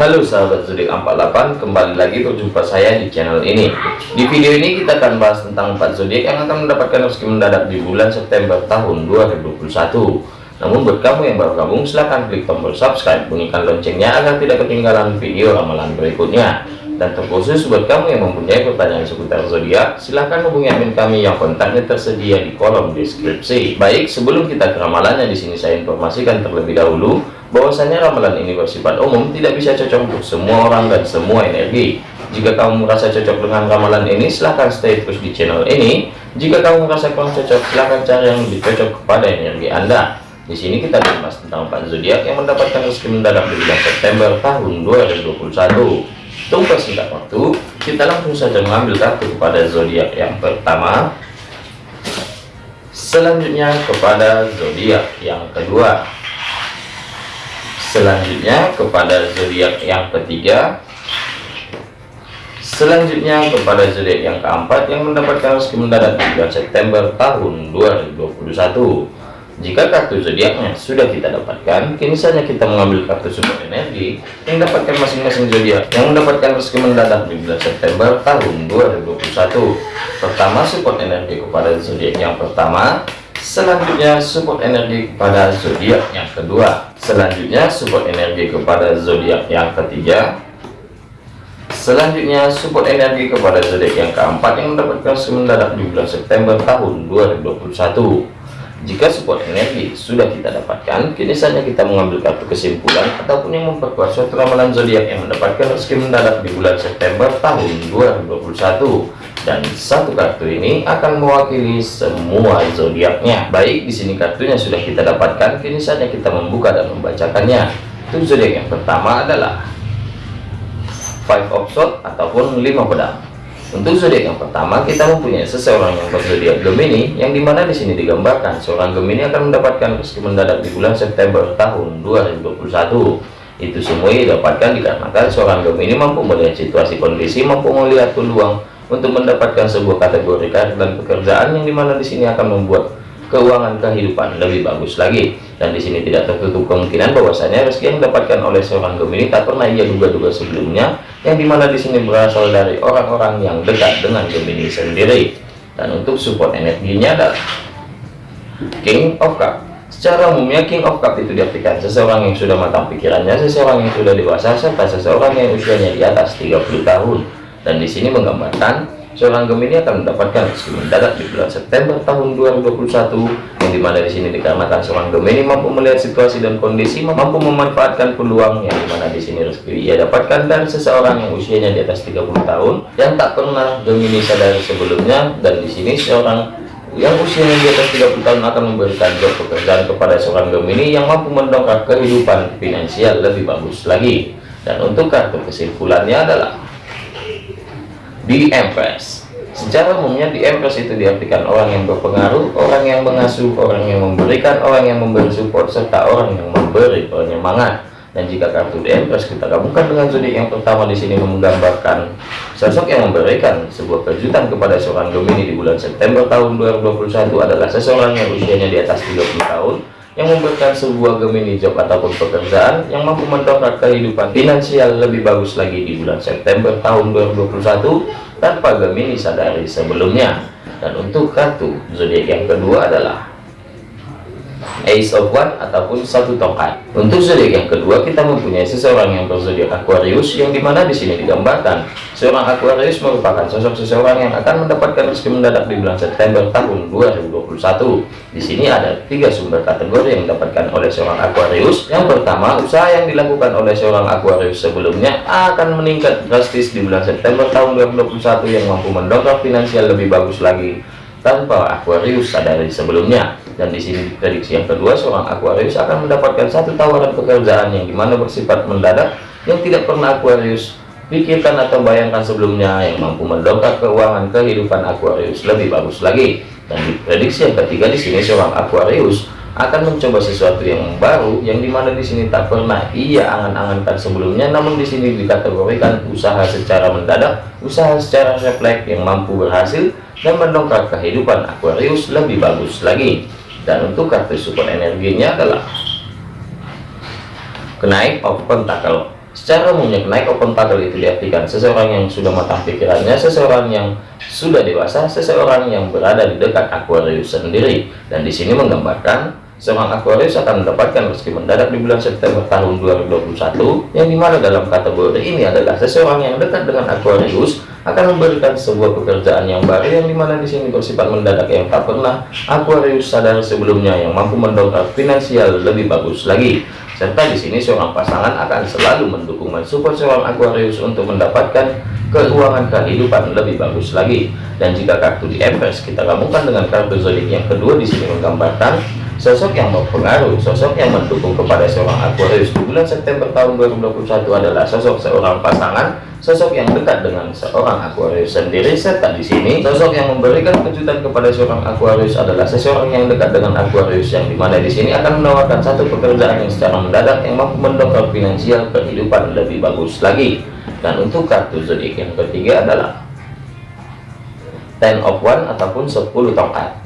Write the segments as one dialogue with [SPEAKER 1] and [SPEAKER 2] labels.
[SPEAKER 1] Halo sahabat zodiak 48 kembali lagi berjumpa saya di channel ini. Di video ini kita akan bahas tentang 4 zodiak yang akan mendapatkan rezeki mendadak di bulan September tahun 2021 namun buat kamu yang baru gabung silahkan klik tombol subscribe bunyikan loncengnya agar tidak ketinggalan video ramalan berikutnya. Dan terkhusus buat kamu yang mempunyai pertanyaan seputar zodiak silahkan hubungi admin kami yang kontaknya tersedia di kolom deskripsi. Baik sebelum kita ke ramalannya di sini saya informasikan terlebih dahulu bahwasanya ramalan ini bersifat umum tidak bisa cocok untuk semua orang dan semua energi. Jika kamu merasa cocok dengan ramalan ini silahkan stay terus di channel ini. Jika kamu merasa kurang cocok silahkan cari yang lebih cocok kepada energi anda. Di sini kita bahas tentang empat zodiak yang mendapatkan rezeki mendadak di bulan September tahun 2021 tunggu singkat waktu kita langsung saja mengambil kartu kepada zodiak yang pertama. Selanjutnya kepada zodiak yang kedua selanjutnya kepada zodiak yang ketiga. Selanjutnya kepada zodiak yang keempat yang mendapatkan rezeki mendadak di bulan September tahun 2021 jika kartu zodiaknya sudah kita dapatkan kini saja kita mengambil kartu support energi yang dapatkan masing-masing zodiak yang mendapatkan rezeki mendadak di bulan September tahun 2021 pertama support energi kepada zodiak yang pertama selanjutnya support energi kepada zodiak yang kedua. Selanjutnya support energi kepada zodiak yang ketiga. Selanjutnya support energi kepada zodiak yang keempat yang mendapatkan mendadak di bulan September tahun 2021 jika support energi sudah kita dapatkan, kini saatnya kita mengambil kartu kesimpulan ataupun yang memperkuat suatu ramalan zodiak yang mendapatkan rezeki mendadak di bulan September tahun 2021. Dan satu kartu ini akan mewakili semua zodiaknya. Baik, di sini kartunya sudah kita dapatkan, kini saatnya kita membuka dan membacakannya. Untuk zodiak yang pertama adalah Five of Swords ataupun lima pedang. Untuk zodiak yang pertama, kita mempunyai seseorang yang berzodiak Gemini, yang di mana di sini digambarkan seorang Gemini akan mendapatkan rezeki mendadak di bulan September tahun 2021. Itu semua didapatkan dikarenakan seorang Gemini mampu melihat situasi kondisi, mampu melihat peluang untuk mendapatkan sebuah kategori karir dan pekerjaan yang di mana di sini akan membuat keuangan kehidupan lebih bagus lagi. Dan di sini tidak tertutup kemungkinan bahwasanya rezeki yang didapatkan oleh seorang Gemini tak pernah ia duga-duga sebelumnya yang di mana di sini berasal dari orang-orang yang dekat dengan Gemini sendiri. Dan untuk support energinya adalah King of Cup. Secara umumnya King of Cup itu diartikan seseorang yang sudah matang pikirannya seseorang yang sudah dewasa serta seseorang yang usianya di atas 30 tahun dan di sini menggambarkan seorang Gemini akan mendapatkan rezeki mendadak di bulan September tahun 2021 yang di mana di sini dikarenakan seorang Gemini mampu melihat situasi dan kondisi mampu memanfaatkan peluang yang di mana di sini rezeki ia dapatkan dari seseorang yang usianya di atas 30 tahun yang tak pernah Gemini sadari sebelumnya. Dan di sini seorang yang usianya di atas 30 tahun akan memberikan job pekerjaan kepada seorang Gemini yang mampu mendongkrak kehidupan finansial lebih bagus lagi. Dan untuk kartu kesimpulannya adalah di Empress. Secara umumnya di Empress itu diartikan orang yang berpengaruh orang yang mengasuh orang yang memberikan orang yang memberi support serta orang yang memberi penyemangat. Dan jika kartu di Empress kita gabungkan dengan zodiak yang pertama di sini menggambarkan sosok yang memberikan sebuah kejutan kepada seorang Gemini di bulan September tahun 2021 adalah seseorang yang usianya di atas 30 tahun yang memberikan sebuah Gemini job ataupun pekerjaan yang mampu mendongkrak kehidupan finansial lebih bagus lagi di bulan September tahun 2021 tanpa Gemini sadari sebelumnya. Dan untuk kartu zodiak yang kedua adalah Ace of One ataupun satu tongkat. Untuk zodiak yang kedua kita mempunyai seseorang yang berzodiak Aquarius yang di mana di sini digambarkan seorang Aquarius merupakan sosok seseorang yang akan mendapatkan rezeki mendadak di bulan September tahun 2021. Di sini ada tiga sumber kategori yang didapatkan oleh seorang Aquarius. Yang pertama, usaha yang dilakukan oleh seorang Aquarius sebelumnya akan meningkat drastis di bulan September tahun 2021 yang mampu mendongkrak finansial lebih bagus lagi tanpa Aquarius sadari sebelumnya dan di sini prediksi yang kedua seorang Aquarius akan mendapatkan satu tawaran pekerjaan yang di mana bersifat mendadak yang tidak pernah Aquarius pikirkan atau bayangkan sebelumnya yang mampu mendongkrak keuangan kehidupan Aquarius lebih bagus lagi. Dan di prediksi yang ketiga di sini seorang Aquarius akan mencoba sesuatu yang baru yang di mana di sini tak pernah ia angan-angankan sebelumnya. Namun di sini dikategorikan usaha secara mendadak usaha secara refleks yang mampu berhasil dan mendongkrak kehidupan Aquarius lebih bagus lagi dan untuk kartu support energinya adalah kenaik of pentacle Secara umumnya naik open toggle itu diartikan seseorang yang sudah matang pikirannya, seseorang yang sudah dewasa, seseorang yang berada di dekat Aquarius sendiri. Dan di sini menggambarkan seorang Aquarius akan mendapatkan rezeki mendadak di bulan September tahun 2021 yang di mana dalam kategori ini adalah seseorang yang dekat dengan Aquarius akan memberikan sebuah pekerjaan yang baru yang di mana di sini bersifat mendadak yang tak pernah Aquarius sadar sebelumnya yang mampu mendongkrak finansial lebih bagus lagi serta di sini seorang pasangan akan selalu mendukung mensupport seorang Aquarius untuk mendapatkan keuangan kehidupan lebih bagus lagi. Dan jika kartu di Empress kita gabungkan dengan kartu zodiak yang kedua di sini menggambarkan sosok yang berpengaruh, sosok yang mendukung kepada seorang Aquarius di bulan September tahun 2021 adalah sosok seorang pasangan sosok yang dekat dengan seorang Aquarius sendiri. Serta di sini sosok yang memberikan kejutan kepada seorang Aquarius adalah seseorang yang dekat dengan Aquarius yang di mana di sini akan menawarkan satu pekerjaan yang secara mendadak yang mampu mendongkrak finansial kehidupan lebih bagus lagi. Dan untuk kartu zodiak yang ketiga adalah ten of one ataupun 10 tongkat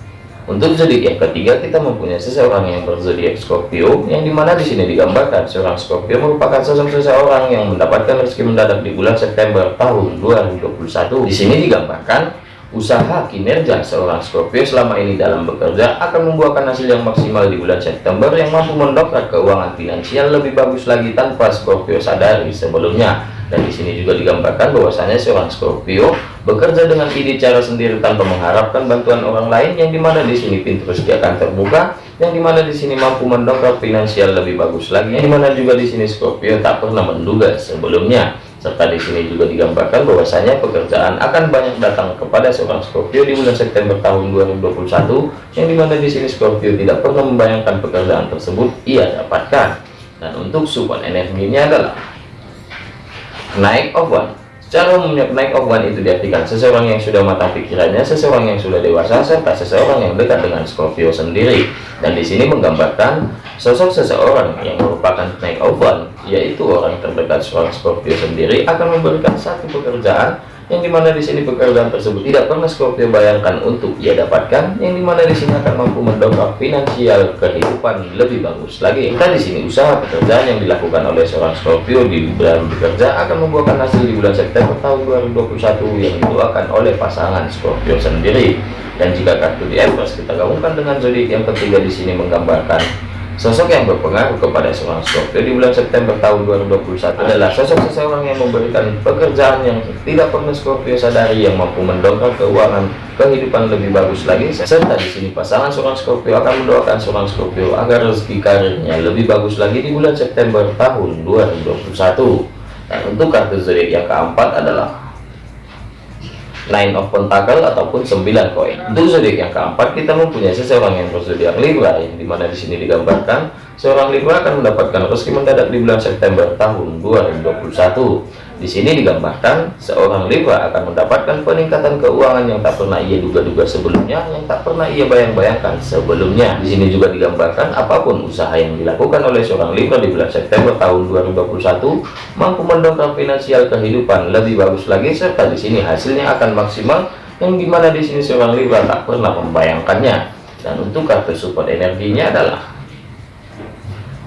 [SPEAKER 1] untuk zodiak yang ketiga kita mempunyai seseorang yang berzodiak Scorpio yang di mana di sini digambarkan seorang Scorpio merupakan sosok seseorang yang mendapatkan rezeki mendadak di bulan September tahun 2021. Di sini digambarkan usaha kinerja seorang Scorpio selama ini dalam bekerja akan membuahkan hasil yang maksimal di bulan September yang mampu mendongkrak keuangan finansial lebih bagus lagi tanpa Scorpio sadari sebelumnya dan di sini juga digambarkan bahwasanya seorang Scorpio bekerja dengan ide cara sendiri tanpa mengharapkan bantuan orang lain yang di mana di sini pintu rezeki akan terbuka yang di mana di sini mampu mendongkrak finansial lebih bagus lagi yang di mana juga di sini Scorpio tak pernah menduga sebelumnya. Serta di sini juga digambarkan bahwasanya pekerjaan akan banyak datang kepada seorang Scorpio di bulan September tahun 2021 yang di mana di sini Scorpio tidak pernah membayangkan pekerjaan tersebut ia dapatkan. Dan untuk support energinya adalah naik of one. Secara umumnya naik of one itu diartikan seseorang yang sudah matang pikirannya seseorang yang sudah dewasa serta seseorang yang dekat dengan Scorpio sendiri. Dan di sini menggambarkan sosok seseorang yang merupakan naik of one yaitu orang terdekat seorang Scorpio sendiri akan memberikan satu pekerjaan yang di mana di sini pekerjaan tersebut tidak pernah Scorpio bayangkan untuk ia dapatkan yang di mana di sini akan mampu mendongkrak finansial kehidupan lebih bagus lagi. Kita di sini usaha pekerjaan yang dilakukan oleh seorang Scorpio di dalam bekerja akan membuahkan hasil di bulan September tahun 2021 yang didoakan oleh pasangan Scorpio sendiri. Dan jika kartu di Empress kita gabungkan dengan zodiak yang ketiga di sini menggambarkan Sosok yang berpengaruh kepada seorang Scorpio di bulan September tahun 2021 adalah sosok seseorang yang memberikan pekerjaan yang tidak pernah Scorpio sadari yang mampu mendongkrak keuangan kehidupan lebih bagus lagi serta di sini pasangan seorang Scorpio akan mendoakan seorang Scorpio agar rezeki karirnya lebih bagus lagi di bulan September tahun 2021 dan untuk kartu zodiak yang keempat adalah nine of pentacle ataupun 9 koin. Untuk zodiak yang keempat kita mempunyai seseorang yang berzodiak Libra yang di mana di sini digambarkan seorang Libra akan mendapatkan rezeki mendadak di bulan September tahun 2021 di sini digambarkan seorang Libra akan mendapatkan peningkatan keuangan yang tak pernah ia duga-duga sebelumnya, yang tak pernah ia bayang-bayangkan sebelumnya. Di sini juga digambarkan apa pun usaha yang dilakukan oleh seorang Libra di bulan September tahun 2021 mampu mendongkrak finansial kehidupan lebih bagus lagi serta di sini hasilnya akan maksimal yang di mana di sini seorang Libra tak pernah membayangkannya. Dan untuk kartu support energinya adalah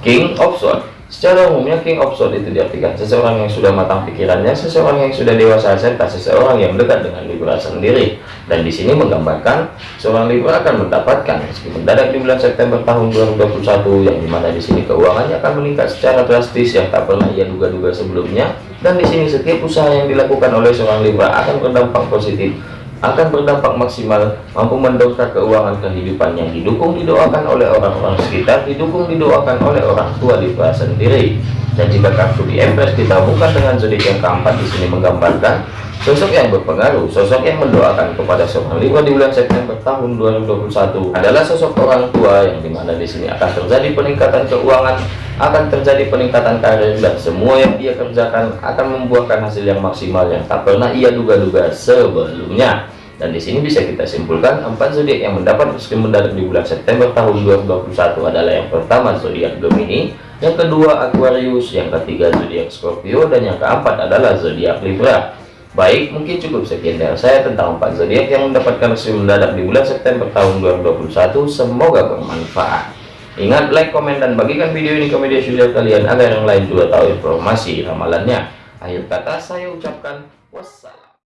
[SPEAKER 1] King of Swords Secara umumnya King of Swords itu diartikan seseorang yang sudah matang pikirannya, seseorang yang sudah dewasa serta seseorang yang dekat dengan Libra sendiri. Dan di sini menggambarkan seorang Libra akan mendapatkan meskipun mendadak di bulan September tahun 2021 yang di mana di sini keuangannya akan meningkat secara drastis yang tak pernah ia duga-duga sebelumnya. Dan di sini setiap usaha yang dilakukan oleh seorang Libra akan berdampak positif akan berdampak maksimal mampu mendongkrak keuangan kehidupan yang didukung didoakan oleh orang-orang sekitar didukung didoakan oleh orang tua di sendiri. Dan jika kartu di Empress kita bukan dengan zodiak yang keempat di sini menggambarkan sosok yang berpengaruh sosok yang mendoakan kepada seorang Libra di bulan September tahun 2021 adalah sosok orang tua yang di mana di sini akan terjadi peningkatan keuangan akan terjadi peningkatan karir dan semua yang dia kerjakan akan membuahkan hasil yang maksimal yang tak pernah ia duga-duga sebelumnya. Dan di sini bisa kita simpulkan empat zodiak yang mendapat rezeki mendadak di bulan September tahun 2021 adalah yang pertama zodiak Gemini yang kedua Aquarius yang ketiga zodiak Scorpio dan yang keempat adalah zodiak Libra baik mungkin cukup sekian dari saya tentang empat zodiak yang mendapatkan rezeki mendadak di bulan September tahun 2021 semoga bermanfaat Ingat like, komen, dan bagikan video ini ke media sosial kalian agar yang lain juga tahu informasi ramalannya. Akhir kata saya ucapkan wassalam.